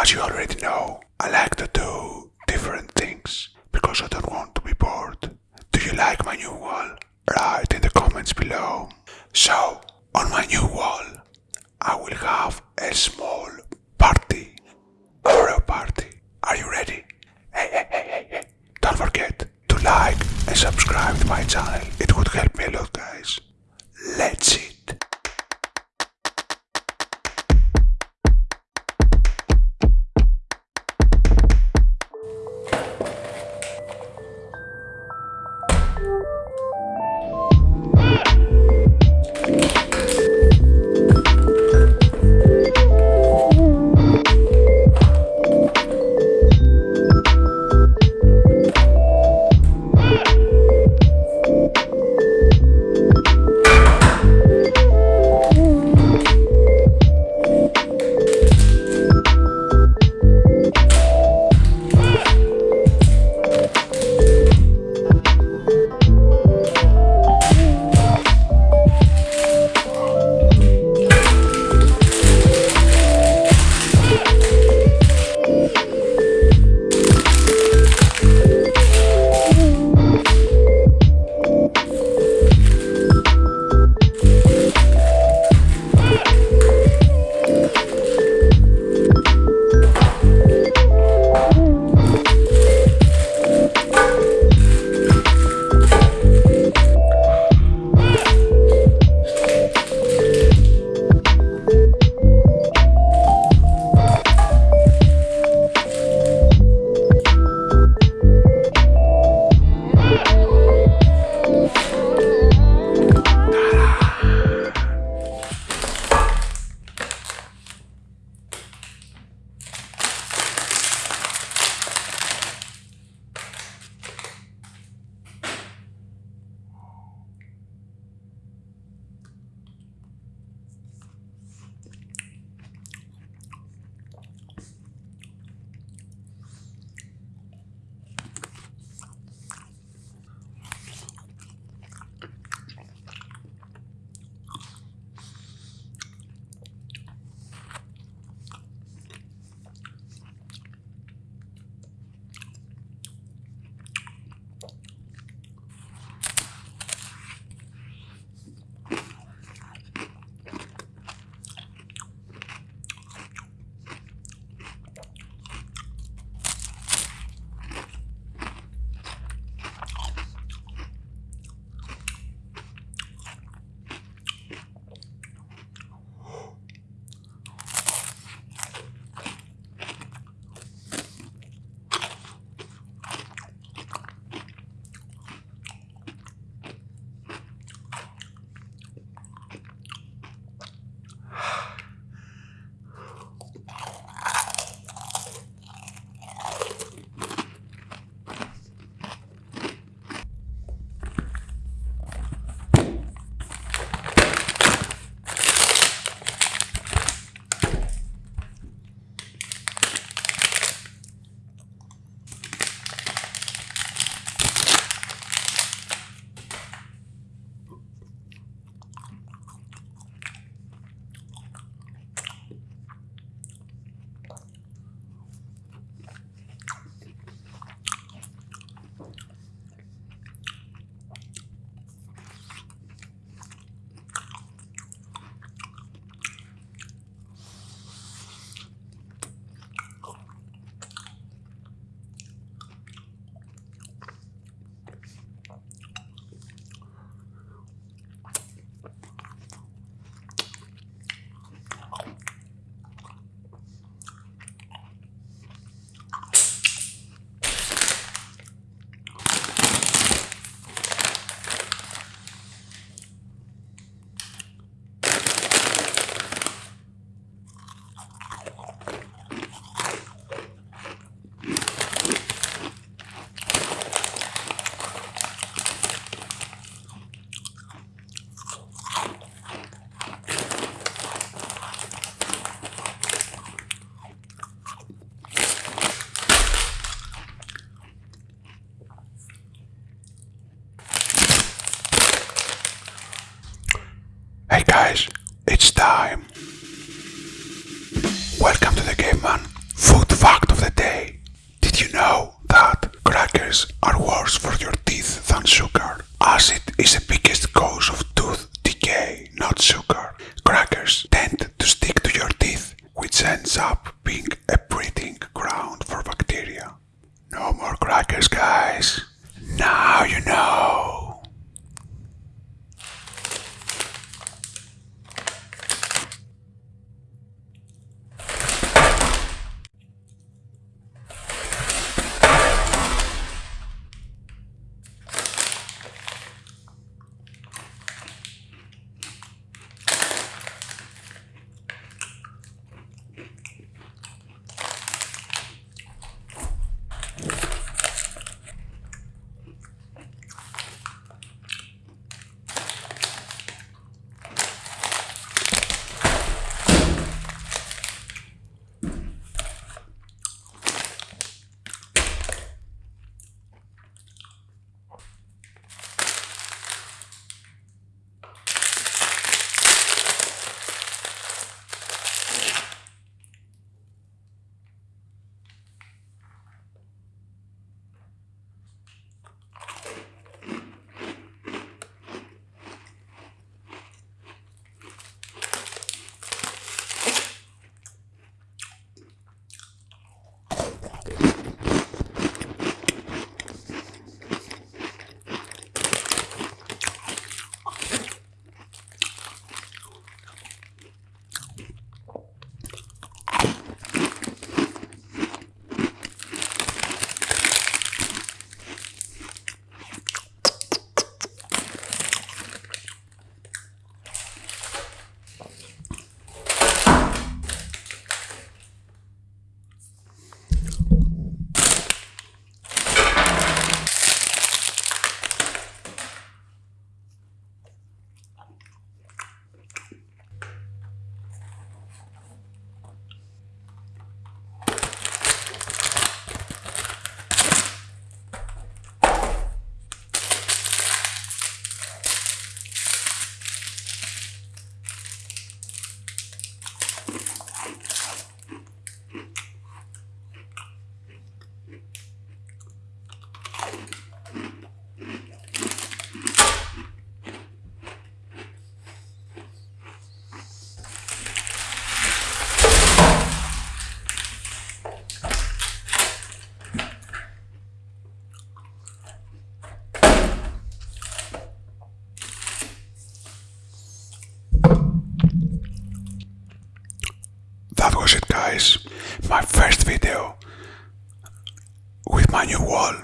As you already know, I like to do different things because I don't want to be bored. Do you like my new wall? Write in the comments below. So, on my new wall, I will have a small party. Oreo party. Are you ready? Hey, hey, hey, hey, hey. Don't forget to like and subscribe to my channel. Time. Welcome to the Game Man. that was it guys, my first video with my new wall.